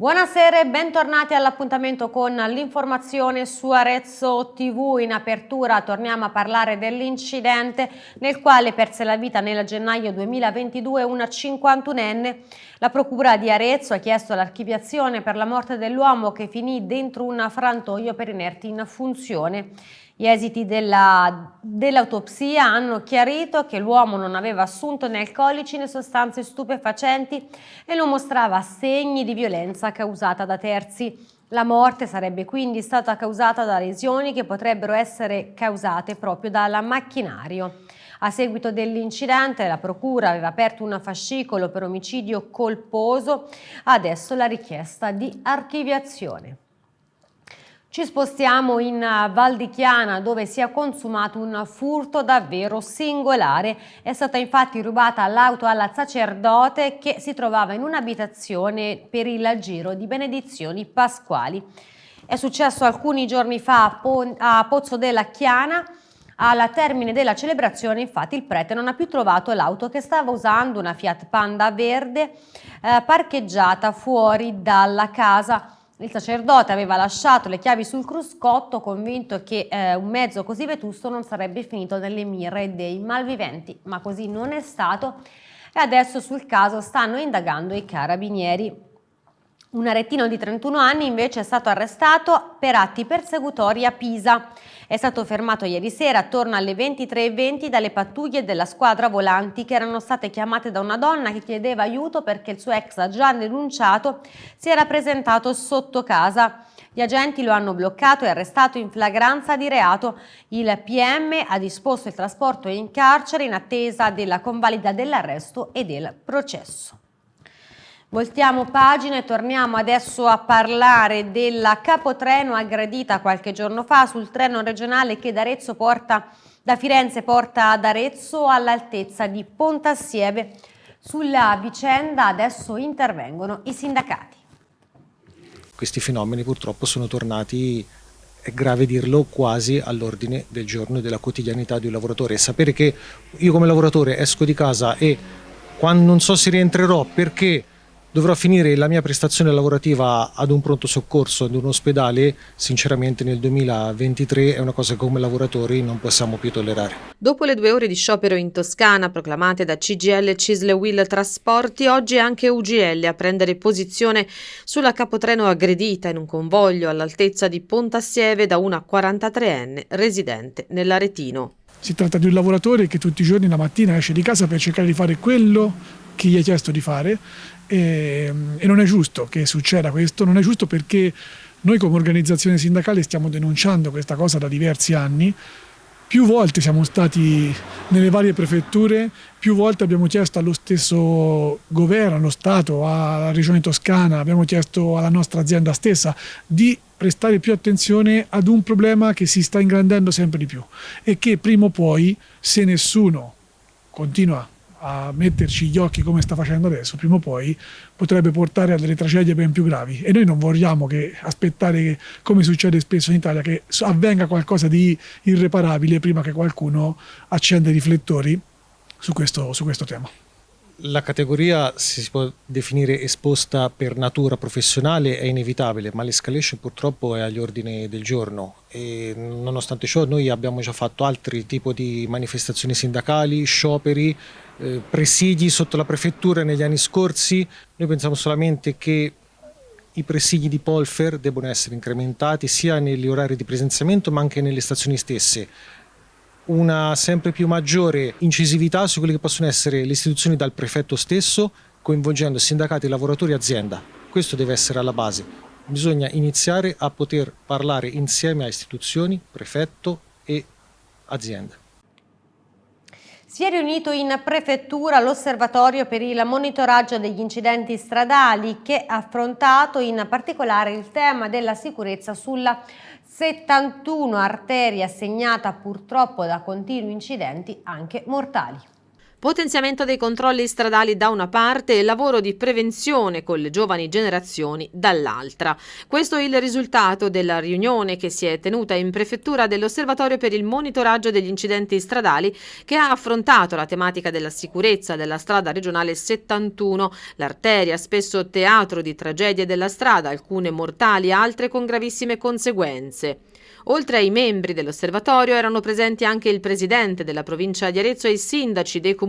Buonasera e bentornati all'appuntamento con l'informazione su Arezzo TV. In apertura torniamo a parlare dell'incidente nel quale perse la vita nel gennaio 2022 una 51enne. La procura di Arezzo ha chiesto l'archiviazione per la morte dell'uomo che finì dentro un frantoio per inerti in funzione. Gli esiti dell'autopsia dell hanno chiarito che l'uomo non aveva assunto né alcolici né sostanze stupefacenti e non mostrava segni di violenza causata da terzi. La morte sarebbe quindi stata causata da lesioni che potrebbero essere causate proprio dal macchinario. A seguito dell'incidente la Procura aveva aperto un fascicolo per omicidio colposo, adesso la richiesta di archiviazione. Ci spostiamo in eh, Val di Chiana dove si è consumato un furto davvero singolare. È stata infatti rubata l'auto alla sacerdote che si trovava in un'abitazione per il giro di benedizioni pasquali. È successo alcuni giorni fa a Pozzo della Chiana. Alla termine della celebrazione infatti il prete non ha più trovato l'auto che stava usando, una Fiat Panda verde eh, parcheggiata fuori dalla casa. Il sacerdote aveva lasciato le chiavi sul cruscotto convinto che eh, un mezzo così vetusto non sarebbe finito nelle mire dei malviventi, ma così non è stato e adesso sul caso stanno indagando i carabinieri. Un aretino di 31 anni invece è stato arrestato per atti persecutori a Pisa. È stato fermato ieri sera attorno alle 23.20 dalle pattuglie della squadra volanti che erano state chiamate da una donna che chiedeva aiuto perché il suo ex già denunciato si era presentato sotto casa. Gli agenti lo hanno bloccato e arrestato in flagranza di reato. Il PM ha disposto il trasporto in carcere in attesa della convalida dell'arresto e del processo. Voltiamo pagina e torniamo adesso a parlare della capotreno aggredita qualche giorno fa sul treno regionale che da, porta, da Firenze porta ad Arezzo all'altezza di Pontassieve. Sulla vicenda adesso intervengono i sindacati. Questi fenomeni purtroppo sono tornati è grave dirlo, quasi all'ordine del giorno e della quotidianità di un lavoratore. Sapere che io come lavoratore esco di casa e quando non so se rientrerò perché dovrò finire la mia prestazione lavorativa ad un pronto soccorso, ad un ospedale, sinceramente nel 2023 è una cosa che come lavoratori non possiamo più tollerare. Dopo le due ore di sciopero in Toscana proclamate da CGL Cisle Will Trasporti, oggi è anche UGL a prendere posizione sulla capotreno aggredita in un convoglio all'altezza di Pontassieve da una 43enne residente nell'Aretino. Si tratta di un lavoratore che tutti i giorni la mattina esce di casa per cercare di fare quello che gli è chiesto di fare. E, e non è giusto che succeda questo, non è giusto perché noi come organizzazione sindacale stiamo denunciando questa cosa da diversi anni, più volte siamo stati nelle varie prefetture, più volte abbiamo chiesto allo stesso governo, allo Stato, alla Regione Toscana, abbiamo chiesto alla nostra azienda stessa di prestare più attenzione ad un problema che si sta ingrandendo sempre di più e che prima o poi, se nessuno continua a metterci gli occhi come sta facendo adesso, prima o poi potrebbe portare a delle tragedie ben più gravi e noi non vogliamo che aspettare che, come succede spesso in Italia che avvenga qualcosa di irreparabile prima che qualcuno accenda i riflettori su questo, su questo tema. La categoria si può definire esposta per natura professionale, è inevitabile, ma l'escalation purtroppo è agli ordini del giorno e nonostante ciò noi abbiamo già fatto altri tipi di manifestazioni sindacali, scioperi, eh, presidi sotto la prefettura negli anni scorsi. Noi pensiamo solamente che i presidi di Polfer debbano essere incrementati sia negli orari di presenziamento ma anche nelle stazioni stesse una sempre più maggiore incisività su quelle che possono essere le istituzioni dal prefetto stesso, coinvolgendo sindacati, lavoratori e azienda. Questo deve essere alla base. Bisogna iniziare a poter parlare insieme a istituzioni, prefetto e azienda. Si è riunito in prefettura l'osservatorio per il monitoraggio degli incidenti stradali che ha affrontato in particolare il tema della sicurezza sulla 71 arteria segnata purtroppo da continui incidenti anche mortali. Potenziamento dei controlli stradali da una parte e lavoro di prevenzione con le giovani generazioni dall'altra. Questo è il risultato della riunione che si è tenuta in prefettura dell'Osservatorio per il monitoraggio degli incidenti stradali che ha affrontato la tematica della sicurezza della strada regionale 71, l'arteria spesso teatro di tragedie della strada, alcune mortali, altre con gravissime conseguenze. Oltre ai membri dell'osservatorio erano presenti anche il presidente della provincia di Arezzo e i sindaci dei comuni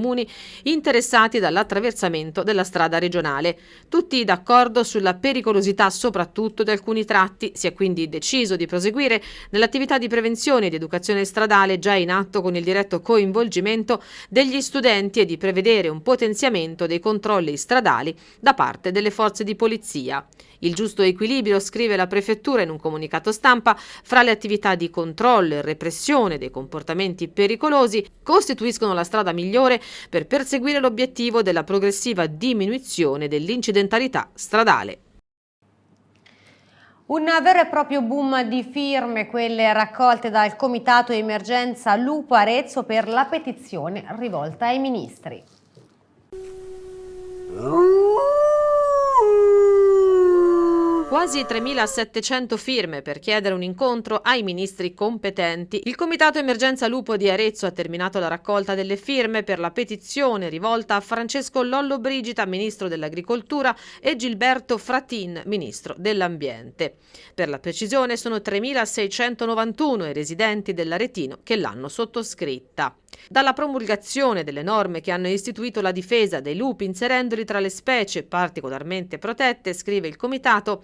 interessati dall'attraversamento della strada regionale. Tutti d'accordo sulla pericolosità soprattutto di alcuni tratti, si è quindi deciso di proseguire nell'attività di prevenzione e di educazione stradale già in atto con il diretto coinvolgimento degli studenti e di prevedere un potenziamento dei controlli stradali da parte delle forze di polizia. Il giusto equilibrio, scrive la prefettura in un comunicato stampa, fra le attività di controllo e repressione dei comportamenti pericolosi costituiscono la strada migliore per perseguire l'obiettivo della progressiva diminuzione dell'incidentalità stradale. Un vero e proprio boom di firme, quelle raccolte dal Comitato Emergenza Lupo Arezzo per la petizione rivolta ai ministri. Quasi 3.700 firme per chiedere un incontro ai ministri competenti. Il Comitato Emergenza Lupo di Arezzo ha terminato la raccolta delle firme per la petizione rivolta a Francesco Lollo Brigida, ministro dell'Agricoltura, e Gilberto Fratin, ministro dell'Ambiente. Per la precisione sono 3.691 i residenti dell'Aretino che l'hanno sottoscritta. Dalla promulgazione delle norme che hanno istituito la difesa dei lupi inserendoli tra le specie particolarmente protette, scrive il Comitato,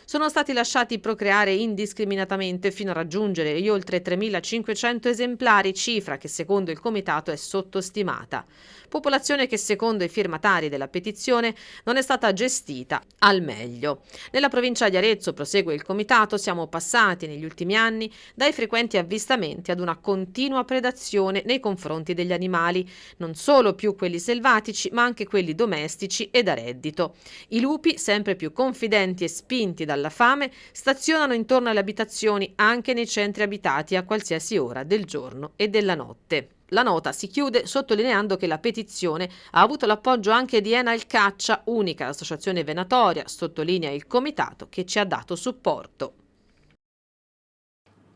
sono stati lasciati procreare indiscriminatamente fino a raggiungere gli oltre 3.500 esemplari, cifra che secondo il Comitato è sottostimata. Popolazione che secondo i firmatari della petizione non è stata gestita al meglio. Nella provincia di Arezzo, prosegue il Comitato, siamo passati negli ultimi anni dai frequenti avvistamenti ad una continua predazione nei confronti degli animali, non solo più quelli selvatici ma anche quelli domestici e da reddito. I lupi, sempre più confidenti e spinti dalla fame, stazionano intorno alle abitazioni anche nei centri abitati a qualsiasi ora del giorno e della notte. La nota si chiude sottolineando che la petizione ha avuto l'appoggio anche di Enal Caccia, unica associazione venatoria, sottolinea il comitato che ci ha dato supporto.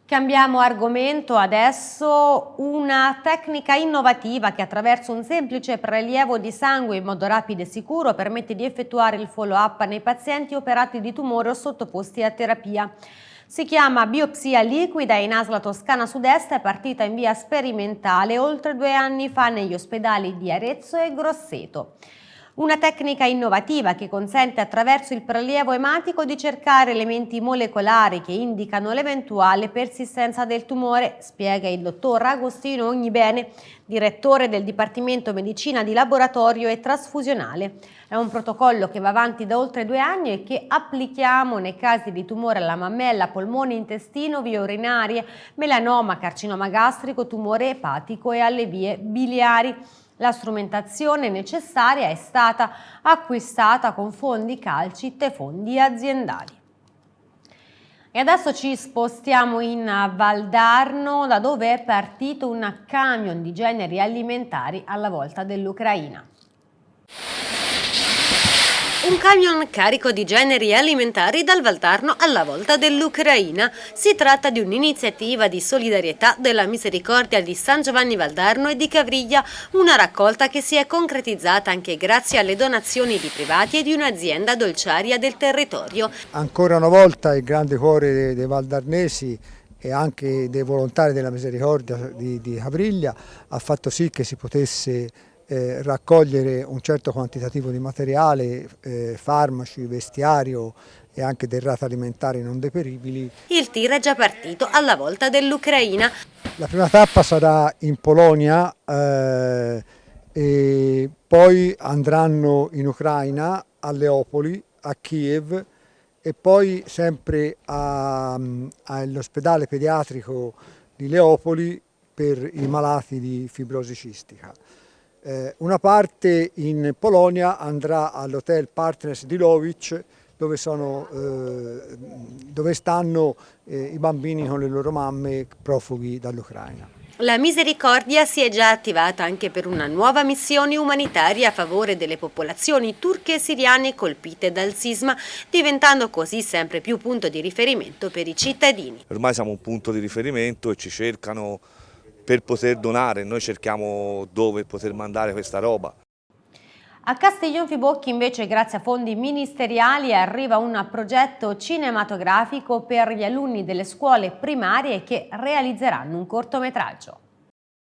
Cambiamo argomento adesso, una tecnica innovativa che attraverso un semplice prelievo di sangue in modo rapido e sicuro permette di effettuare il follow-up nei pazienti operati di tumore o sottoposti a terapia. Si chiama biopsia liquida in Asla Toscana Sud-Est è partita in via sperimentale oltre due anni fa negli ospedali di Arezzo e Grosseto. Una tecnica innovativa che consente attraverso il prelievo ematico di cercare elementi molecolari che indicano l'eventuale persistenza del tumore, spiega il dottor Agostino Ognibene, direttore del Dipartimento Medicina di Laboratorio e Trasfusionale. È un protocollo che va avanti da oltre due anni e che applichiamo nei casi di tumore alla mammella, polmone, intestino, vie urinarie, melanoma, carcinoma gastrico, tumore epatico e alle vie biliari. La strumentazione necessaria è stata acquistata con fondi calcit e fondi aziendali. E adesso ci spostiamo in Valdarno, da dove è partito un camion di generi alimentari alla volta dell'Ucraina. Un camion carico di generi alimentari dal Valdarno alla volta dell'Ucraina. Si tratta di un'iniziativa di solidarietà della Misericordia di San Giovanni Valdarno e di Cavriglia, una raccolta che si è concretizzata anche grazie alle donazioni di privati e di un'azienda dolciaria del territorio. Ancora una volta il grande cuore dei, dei valdarnesi e anche dei volontari della Misericordia di, di Cavriglia ha fatto sì che si potesse eh, raccogliere un certo quantitativo di materiale, eh, farmaci, vestiario e anche derrate alimentari non deperibili. Il tir è già partito alla volta dell'Ucraina. La prima tappa sarà in Polonia eh, e poi andranno in Ucraina, a Leopoli, a Kiev e poi sempre all'ospedale pediatrico di Leopoli per i malati di fibrosi cistica. Eh, una parte in Polonia andrà all'hotel Partners di Lovic dove, sono, eh, dove stanno eh, i bambini con le loro mamme profughi dall'Ucraina. La Misericordia si è già attivata anche per una nuova missione umanitaria a favore delle popolazioni turche e siriane colpite dal sisma, diventando così sempre più punto di riferimento per i cittadini. Ormai siamo un punto di riferimento e ci cercano per poter donare, noi cerchiamo dove poter mandare questa roba. A Castiglion Fibocchi invece grazie a fondi ministeriali arriva un progetto cinematografico per gli alunni delle scuole primarie che realizzeranno un cortometraggio.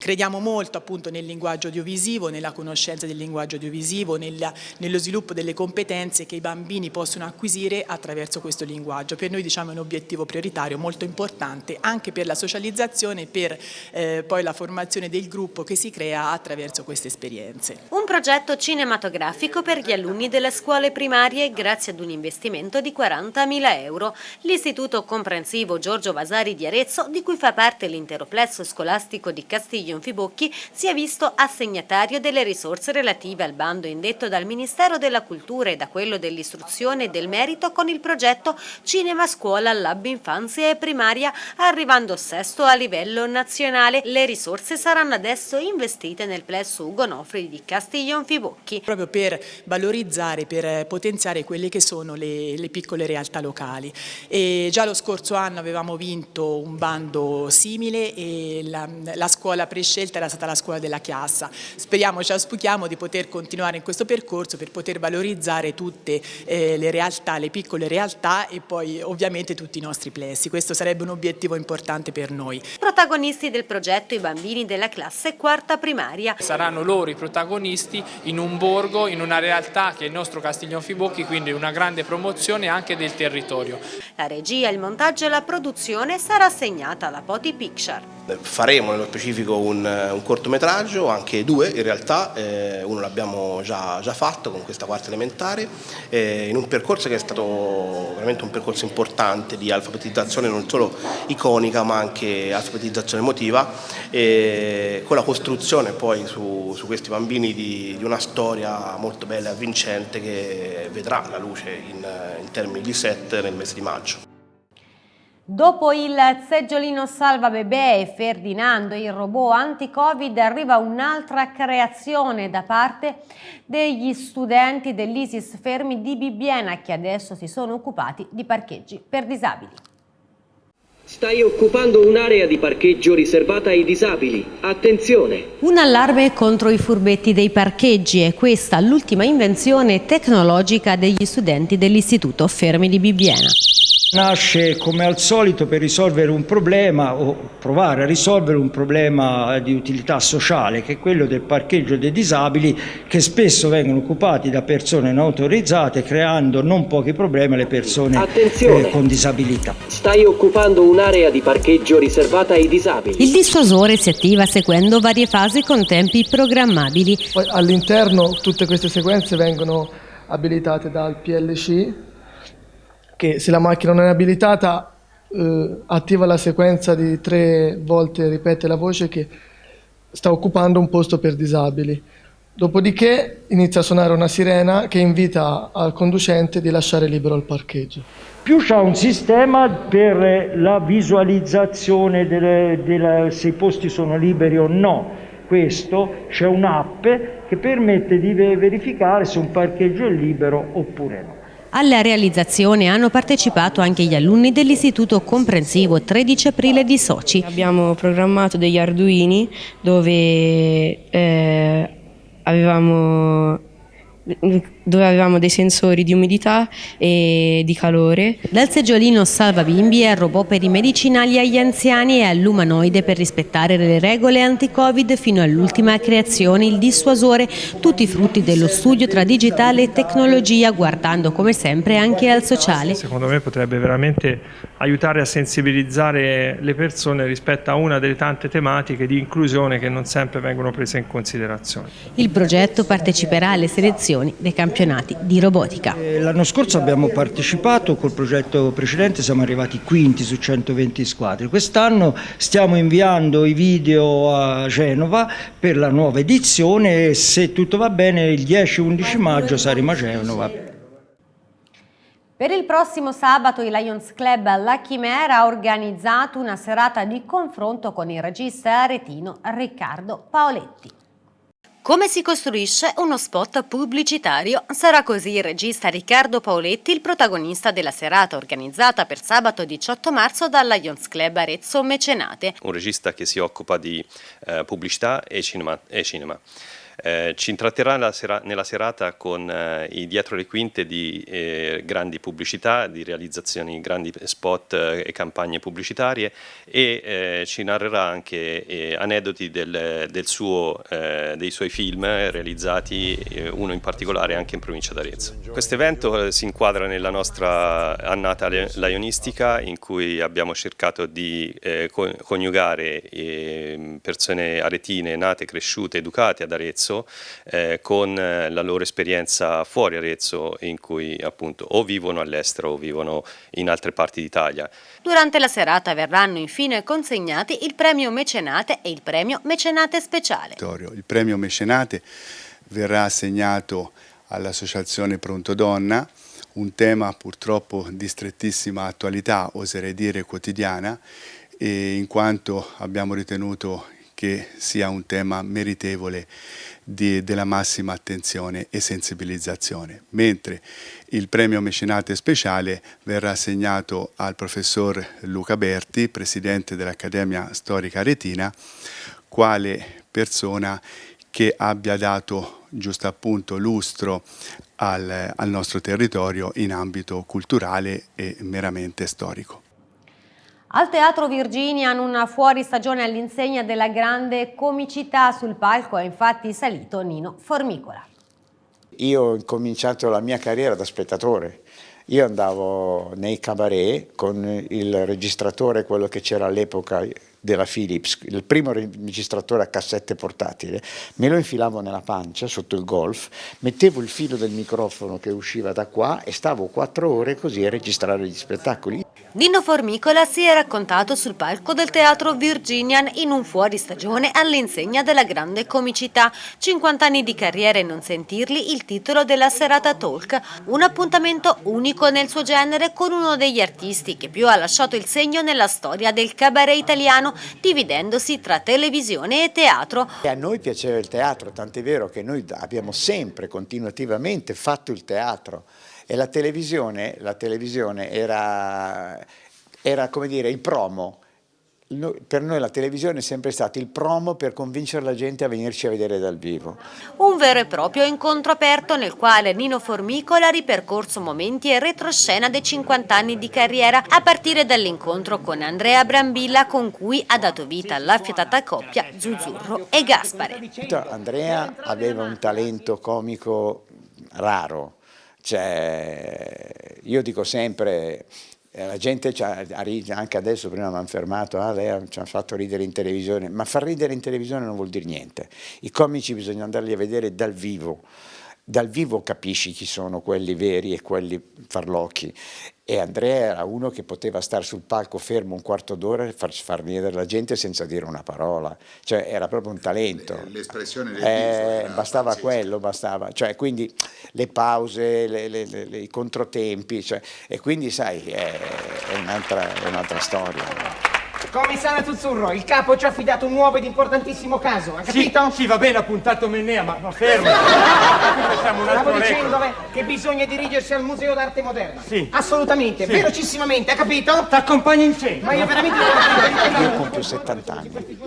Crediamo molto appunto nel linguaggio audiovisivo, nella conoscenza del linguaggio audiovisivo, nella, nello sviluppo delle competenze che i bambini possono acquisire attraverso questo linguaggio. Per noi diciamo è un obiettivo prioritario molto importante anche per la socializzazione e per eh, poi la formazione del gruppo che si crea attraverso queste esperienze. Un progetto cinematografico per gli alunni delle scuole primarie grazie ad un investimento di 40.000 euro. L'Istituto Comprensivo Giorgio Vasari di Arezzo, di cui fa parte l'intero plesso scolastico di Castiglio Fibocchi si è visto assegnatario delle risorse relative al bando indetto dal Ministero della Cultura e da quello dell'Istruzione e del Merito con il progetto Cinema Scuola Lab Infanzia e Primaria, arrivando sesto a livello nazionale. Le risorse saranno adesso investite nel plesso Ugo Nofri di Castiglion Fibocchi. Proprio per valorizzare, per potenziare quelle che sono le, le piccole realtà locali. E già lo scorso anno avevamo vinto un bando simile e la, la scuola prescelta scelta era stata la scuola della Chiassa. Speriamo, ci auspichiamo di poter continuare in questo percorso per poter valorizzare tutte eh, le realtà, le piccole realtà e poi ovviamente tutti i nostri plessi. Questo sarebbe un obiettivo importante per noi. Protagonisti del progetto i bambini della classe quarta primaria. Saranno loro i protagonisti in un borgo, in una realtà che è il nostro Castiglion Fibocchi, quindi una grande promozione anche del territorio. La regia, il montaggio e la produzione sarà assegnata alla Poti Picture. Faremo nello specifico un, un cortometraggio, anche due in realtà, eh, uno l'abbiamo già, già, fatto con questa quarta elementare, eh, in un percorso che è stato veramente un percorso importante di alfabetizzazione non solo iconica ma anche alfabetizzazione emotiva, eh, con la costruzione poi su, su questi bambini di, di, una storia molto bella e avvincente che vedrà la luce in, in termini di set nel mese di maggio. Dopo il seggiolino salva bebè e Ferdinando, il robot anti-covid, arriva un'altra creazione da parte degli studenti dell'ISIS Fermi di Bibbiena che adesso si sono occupati di parcheggi per disabili. Stai occupando un'area di parcheggio riservata ai disabili. Attenzione! Un allarme contro i furbetti dei parcheggi è questa l'ultima invenzione tecnologica degli studenti dell'Istituto Fermi di Bibbiena. Nasce come al solito per risolvere un problema o provare a risolvere un problema di utilità sociale che è quello del parcheggio dei disabili che spesso vengono occupati da persone non autorizzate creando non pochi problemi alle persone eh, con disabilità. Stai occupando un'area di parcheggio riservata ai disabili. Il dissuasore si attiva seguendo varie fasi con tempi programmabili. All'interno tutte queste sequenze vengono abilitate dal PLC che se la macchina non è abilitata eh, attiva la sequenza di tre volte ripete la voce che sta occupando un posto per disabili. Dopodiché inizia a suonare una sirena che invita al conducente di lasciare libero il parcheggio. Più c'è un sistema per la visualizzazione delle, delle, se i posti sono liberi o no. Questo c'è un'app che permette di verificare se un parcheggio è libero oppure no. Alla realizzazione hanno partecipato anche gli alunni dell'Istituto Comprensivo 13 aprile di Soci. Abbiamo programmato degli arduini dove eh, avevamo dove avevamo dei sensori di umidità e di calore. Dal seggiolino salva bimbi al robot per i medicinali agli anziani e all'umanoide per rispettare le regole anti-covid fino all'ultima creazione, il dissuasore, tutti frutti dello studio tra digitale e tecnologia guardando come sempre anche al sociale. Secondo me potrebbe veramente aiutare a sensibilizzare le persone rispetto a una delle tante tematiche di inclusione che non sempre vengono prese in considerazione. Il progetto parteciperà alle selezioni dei campionati di robotica. L'anno scorso abbiamo partecipato, col progetto precedente siamo arrivati quinti su 120 squadre. Quest'anno stiamo inviando i video a Genova per la nuova edizione e se tutto va bene il 10-11 maggio saremo a Genova Per il prossimo sabato il Lions Club La Chimera ha organizzato una serata di confronto con il regista aretino Riccardo Paoletti. Come si costruisce uno spot pubblicitario? Sarà così il regista Riccardo Paoletti il protagonista della serata organizzata per sabato 18 marzo dalla Lions Club Arezzo Mecenate. Un regista che si occupa di eh, pubblicità e cinema. E cinema. Eh, ci intratterrà nella, sera, nella serata con eh, i dietro le quinte di eh, grandi pubblicità, di realizzazioni, grandi spot eh, e campagne pubblicitarie e eh, ci narrerà anche aneddoti del, del suo, dei suoi film realizzati, uno in particolare anche in provincia d'Arezzo. Questo evento si inquadra nella nostra annata laionistica in cui abbiamo cercato di coniugare persone aretine nate, cresciute, educate ad Arezzo Arezzo eh, con eh, la loro esperienza fuori Arezzo in cui appunto o vivono all'estero o vivono in altre parti d'Italia. Durante la serata verranno infine consegnati il premio Mecenate e il premio Mecenate Speciale. Il premio Mecenate verrà assegnato all'Associazione Pronto Donna, un tema purtroppo di strettissima attualità, oserei dire quotidiana, in quanto abbiamo ritenuto che sia un tema meritevole di, della massima attenzione e sensibilizzazione, mentre il premio mecenate speciale verrà assegnato al professor Luca Berti, presidente dell'Accademia Storica Retina, quale persona che abbia dato giusto appunto lustro al, al nostro territorio in ambito culturale e meramente storico. Al Teatro Virginian una fuoristagione all'insegna della grande comicità sul palco è infatti salito Nino Formicola. Io ho cominciato la mia carriera da spettatore. Io andavo nei cabaret con il registratore, quello che c'era all'epoca della Philips, il primo registratore a cassette portatile, me lo infilavo nella pancia sotto il golf, mettevo il filo del microfono che usciva da qua e stavo quattro ore così a registrare gli spettacoli. Nino Formicola si è raccontato sul palco del teatro Virginian in un fuoristagione all'insegna della grande comicità. 50 anni di carriera e non sentirli il titolo della serata talk, un appuntamento unico nel suo genere con uno degli artisti che più ha lasciato il segno nella storia del cabaret italiano, dividendosi tra televisione e teatro. E a noi piaceva il teatro, tant'è vero che noi abbiamo sempre continuativamente fatto il teatro e la televisione, la televisione era, era come dire il promo, per noi la televisione è sempre stato il promo per convincere la gente a venirci a vedere dal vivo. Un vero e proprio incontro aperto nel quale Nino Formicola ha ripercorso momenti e retroscena dei 50 anni di carriera a partire dall'incontro con Andrea Brambilla con cui ha dato vita all'affiatata coppia Zuzzurro e Gaspare. Andrea aveva un talento comico raro, cioè, io dico sempre, eh, la gente anche adesso prima mi hanno fermato, ah, lei ci ha fatto ridere in televisione, ma far ridere in televisione non vuol dire niente. I comici bisogna andarli a vedere dal vivo, dal vivo capisci chi sono quelli veri e quelli farlocchi e Andrea era uno che poteva stare sul palco fermo un quarto d'ora e far, far venire la gente senza dire una parola, cioè era proprio un talento. L'espressione del eh, viso. Bastava quello, bastava, cioè quindi le pause, le, le, le, i controtempi, cioè, e quindi sai, è, è un'altra un storia. Commissario Zuzzurro, il capo ci ha affidato un nuovo ed importantissimo caso, ha capito? Sì, sì va bene, ha puntato Mennea, ma, ma fermo. Stavo dicendo che bisogna dirigersi al Museo d'Arte Moderna. Sì. Assolutamente, sì. velocissimamente, ha capito? Ti accompagno in centro. Ma io veramente... Io compio 70 anni.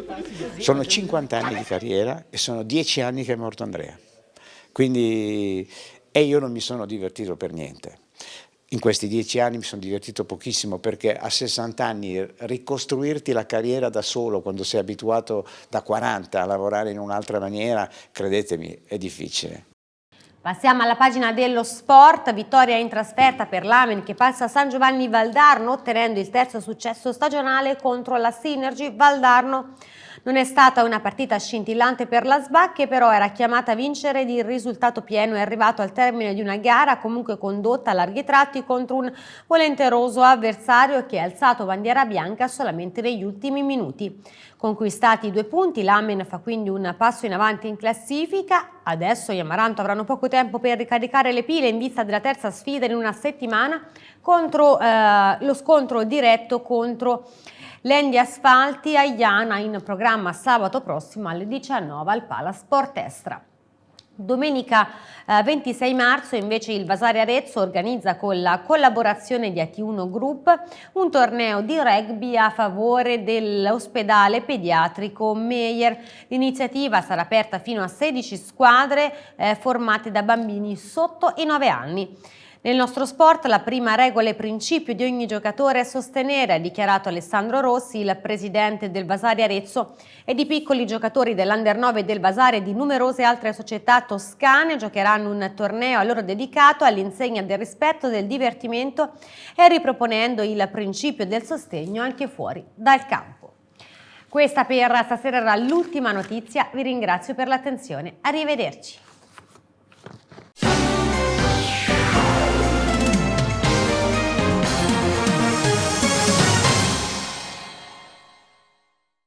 Sono 50 anni di carriera e sono 10 anni che è morto Andrea. Quindi... E io non mi sono divertito per niente. In questi dieci anni mi sono divertito pochissimo perché a 60 anni ricostruirti la carriera da solo quando sei abituato da 40 a lavorare in un'altra maniera, credetemi, è difficile. Passiamo alla pagina dello sport, vittoria in trasferta per l'Amen che passa a San Giovanni Valdarno ottenendo il terzo successo stagionale contro la Synergy Valdarno. Non è stata una partita scintillante per la SBA che però era chiamata a vincere ed il risultato pieno è arrivato al termine di una gara comunque condotta a larghi tratti contro un volenteroso avversario che ha alzato bandiera bianca solamente negli ultimi minuti. Conquistati i due punti, l'Amen fa quindi un passo in avanti in classifica Adesso gli Amaranto avranno poco tempo per ricaricare le pile in vista della terza sfida in una settimana contro eh, lo scontro diretto contro l'Endi Asfalti a Iana in programma sabato prossimo alle 19 al Pala Sport Estra. Domenica eh, 26 marzo invece il Vasari Arezzo organizza con la collaborazione di AT1 Group un torneo di rugby a favore dell'ospedale pediatrico Meyer. L'iniziativa sarà aperta fino a 16 squadre eh, formate da bambini sotto i 9 anni. Nel nostro sport la prima regola e principio di ogni giocatore è sostenere, ha dichiarato Alessandro Rossi, il presidente del Vasari Arezzo, e di piccoli giocatori dell'Under 9 del Vasari e di numerose altre società toscane giocheranno un torneo a loro dedicato all'insegna del rispetto, del divertimento e riproponendo il principio del sostegno anche fuori dal campo. Questa per stasera era l'ultima notizia, vi ringrazio per l'attenzione, arrivederci.